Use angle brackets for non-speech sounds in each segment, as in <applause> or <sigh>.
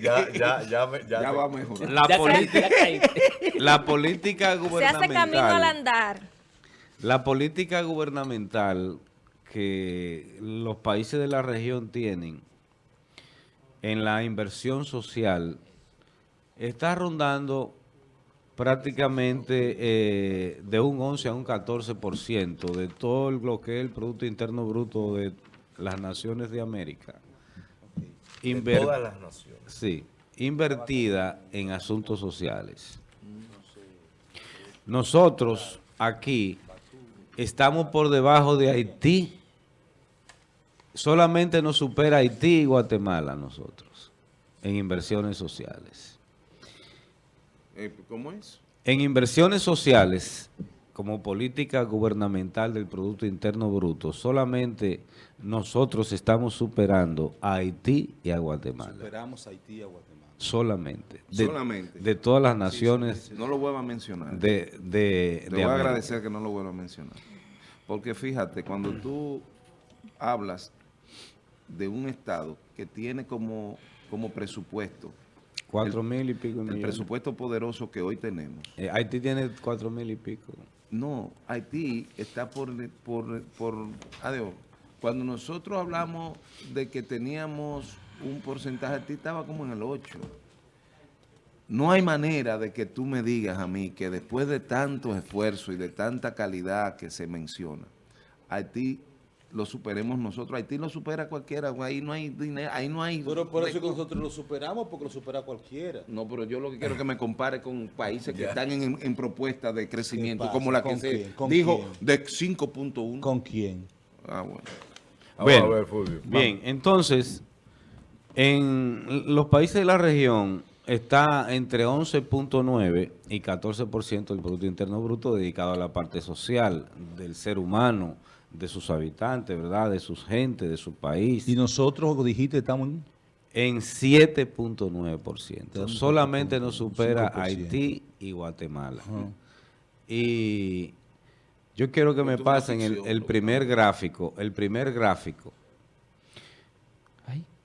Ya, <laughs> ya, ya, me- ya, Ya va mejor. La, Ya política, <laughs> la política Se gubernamental. hace camino al andar. La política gubernamental que los países de la región tienen en la inversión social está rondando prácticamente eh, de un 11 a un 14% de todo lo que es el Producto Interno Bruto de las naciones de América. De todas las naciones. Sí, invertida en asuntos sociales. Nosotros aquí estamos por debajo de Haití. Solamente nos supera Haití y Guatemala nosotros en inversiones sociales. Eh, ¿Cómo es? En inversiones sociales, como política gubernamental del Producto Interno Bruto, solamente nosotros estamos superando a Haití y a Guatemala. Superamos a Haití y a Guatemala. Solamente. De, Solamente. De todas las naciones No lo vuelva a mencionar. de, de, Te de voy a agradecer que no lo vuelva a mencionar. Porque fíjate, cuando tú hablas de un Estado que tiene como, como presupuesto, Cuatro mil y pico el millones. presupuesto poderoso que hoy tenemos, Eh, Haití tiene cuatro mil y pico. no, Haití está por, por, por, adiós, cuando nosotros hablamos de que teníamos un porcentaje, Haití estaba como en el 8. No hay manera de que tú me digas a mí que después de tantos esfuerzos y de tanta calidad que se menciona, Haití lo superemos nosotros. Haití lo supera cualquiera, ahí no hay dinero, ahí no hay... Pero por eso que nosotros lo superamos, porque lo supera cualquiera. No, pero yo lo que quiero es que me compare con países que están en, en propuesta de crecimiento, como la que ¿Con se dijo quién? de 5.1. ¿Con quién? Ah, bueno. Bien. a ver, Fulvio. Bien, entonces, en los países de la región está entre 11.9 y 14% del Producto Interno Bruto dedicado a la parte social del ser humano, de sus habitantes, ¿verdad? De sus gentes, de su país. Y nosotros, dijiste, estamos en... en 7.9%. Estamos Solamente nos supera 5%. Haití y Guatemala. Y yo quiero que me pasen el, primer gráfico. El primer gráfico.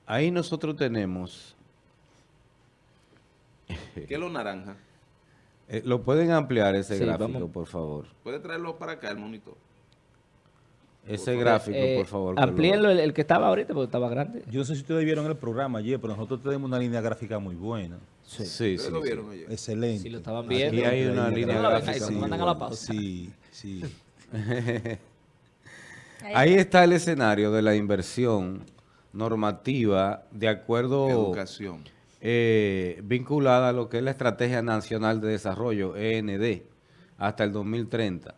Ahí nosotros tenemos... ¿Qué es lo naranja? <laughs> eh, ¿Lo pueden ampliar ese Sí, gráfico, vamos. por favor? ¿Puede traerlo para acá el monitor? Ese gráfico, eh, por favor. Amplíenlo el, el que estaba ahorita porque estaba grande. Yo no sé si ustedes vieron el programa ayer, pero nosotros tenemos una línea gráfica muy buena. Sí, sí, ¿Ustedes sí. lo vieron ayer? Excelente. Si lo estaban Aquí viendo. hay una línea gráfica ahí mandan a la buena. pausa. Sí, sí. <laughs> Ahí está el escenario de la inversión normativa de acuerdo... Educación. eh, vinculada a lo que es la Estrategia Nacional de Desarrollo, END, hasta el 2030.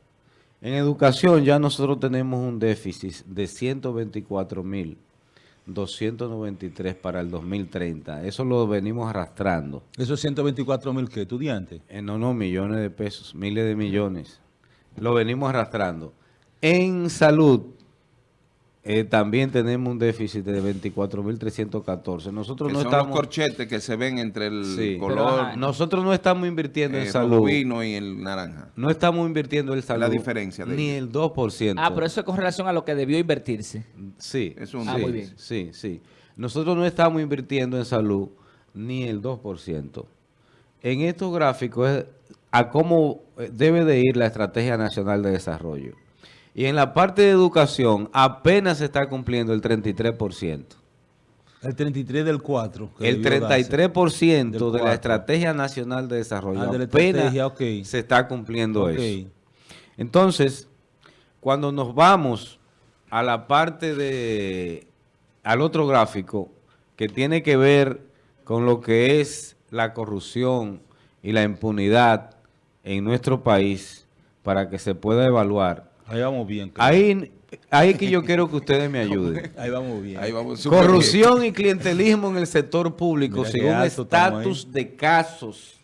En educación ya nosotros tenemos un déficit de 124.293 para el 2030. Eso lo venimos arrastrando. Esos 124 mil que estudiantes. Eh, no, no, millones de pesos, miles de millones. Lo venimos arrastrando. En salud eh, también tenemos un déficit de 24.314. Nosotros Que no son estamos... los corchetes que se ven entre el Sí. color ajá, Nosotros no estamos invirtiendo eh, en salud. vino y el naranja. No estamos invirtiendo en salud. La diferencia de Ni ellos. el 2%. Ah, pero eso es con relación a lo que debió invertirse. Sí. Es un sí, Ah, muy bien. Sí, sí. Nosotros no estamos invirtiendo en salud ni el 2%. En estos gráficos es a cómo eh, debe de ir la Estrategia Nacional de Desarrollo. Y en la parte de educación apenas se está cumpliendo el 33%. El 33 del 4. que El debió darse. 33% Del de la. Estrategia Nacional de Desarrollo Ah, de apenas se está cumpliendo eso. Entonces, cuando nos vamos a la parte de, al otro gráfico, que tiene que ver con lo que es la corrupción y la impunidad en nuestro país, para que se pueda evaluar. Ahí vamos bien. Ahí, ahí es que yo <laughs> quiero que ustedes me ayuden. <laughs> Ahí vamos bien. Ahí vamos. Corrupción y clientelismo en el sector público, Mira según estatus de casos,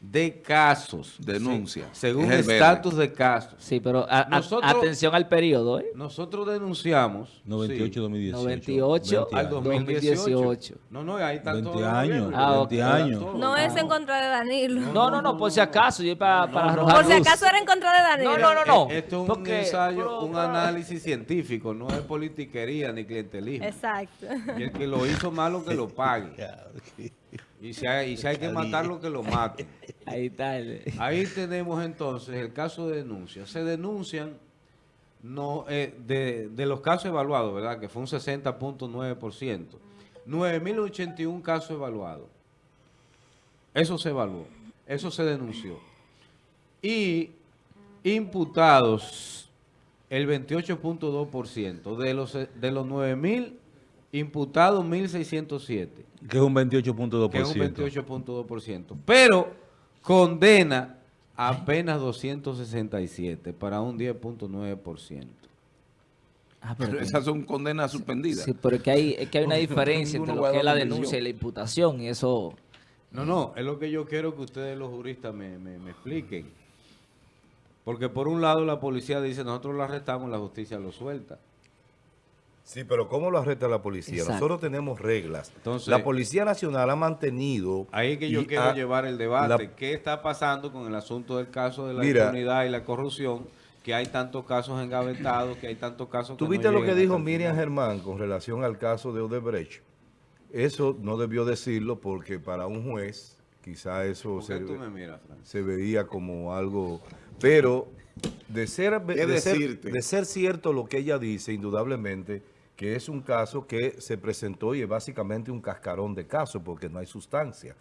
de casos. Denuncia. Sí, según Es el verde. estatus de casos. Sí, pero a- a- Nosotros- atención al periodo, ¿eh? Nosotros denunciamos 98, sí, 2018. 98 20 al años. 2018. 2018. No, no, ahí están 20 todos los años. Ah, 20 ok. años. No es en contra de Danilo. No, no, no, por si acaso, yo para, para arrojar Por si acaso era en contra de Danilo. No, no, no, no. Eh, Esto es un Porque- ensayo, pero- un análisis científico, no es politiquería ni clientelismo. Exacto. Y el que lo hizo malo que lo pague. <laughs> Y si hay, y si hay que matarlo, que lo maten. <laughs> Ahí está. <laughs> Ahí tenemos entonces el caso de denuncia. Se denuncian no eh, de, de los casos evaluados, ¿verdad? Que fue un 60.9%. 9.081 casos evaluados. Eso se evaluó. Eso se denunció. Y imputados el 28.2%. De los, de los 9.000 imputados, 1.607 Que es un 28.2%. que es un 28.2%. Pero condena apenas 267 para un 10.9%. Ah, pero esas son condenas suspendidas. Sí, pero es que hay, es que hay una <laughs> diferencia entre lo que es la denuncia y la imputación y eso... No, no, es lo que yo quiero que ustedes los juristas me, me- me expliquen. Porque por un lado la policía dice, nosotros lo arrestamos, la justicia lo suelta. Sí, pero ¿cómo lo arresta la policía? Exacto. Nosotros tenemos reglas. Entonces- la Policía Nacional ha mantenido... Ahí es que yo quiero ha- llevar el debate. la- ¿Qué está pasando con el asunto del caso de la Mira. impunidad y la corrupción? Que hay tantos casos engavetados, que hay tantos casos que ¿Tú no viste lo que dijo Miriam? Germán con relación al caso de Odebrecht? Eso no debió decirlo porque para un juez quizá eso ¿Por qué se, miras, veía como algo... Pero de ser, de ser cierto lo que ella dice, indudablemente, que es un caso que se presentó y es básicamente un cascarón de caso porque no hay sustancia.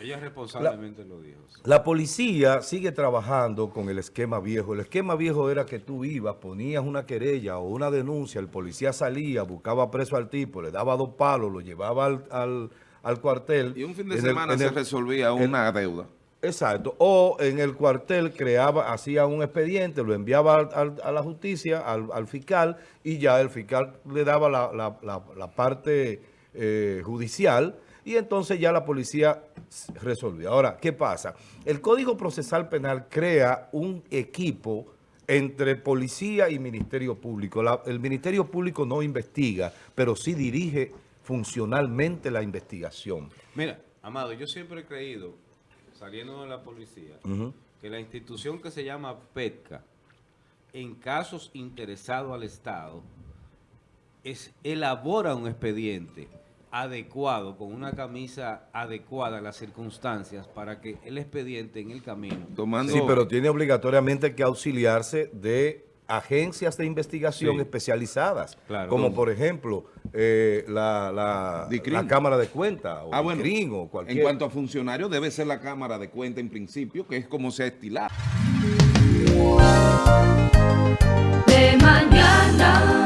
Ella responsablemente lo dijo. sí. La policía sigue trabajando con el esquema viejo. El esquema viejo era que tú ibas, ponías una querella o una denuncia, el policía salía, buscaba preso al tipo, le daba dos palos, lo llevaba al, al- al cuartel. Y un fin de En semana se el- resolvía una deuda. Exacto. O en el cuartel creaba, hacía un expediente, lo enviaba al- a la justicia, al, al fiscal, y ya el fiscal le daba la, parte eh, judicial, y entonces ya la policía resolvía. Ahora, ¿qué pasa? El Código Procesal Penal crea un equipo entre policía y Ministerio Público. El Ministerio Público no investiga, pero sí dirige funcionalmente la investigación. Mira, Amado, yo siempre he creído, saliendo de la policía, que la institución que se llama PETCA, en casos interesados al Estado, es, elabora un expediente adecuado, con una camisa adecuada a las circunstancias, para que el expediente en el camino... Tomando, Sí, pero tiene obligatoriamente que auxiliarse de agencias de investigación Sí. especializadas, Claro. como por ejemplo eh, la, la, Cámara de Cuentas o Ah, bueno, DICRIM o cualquier... en cuanto a funcionarios, debe ser la Cámara de Cuenta en principio, que es como se ha estilado. de mañana.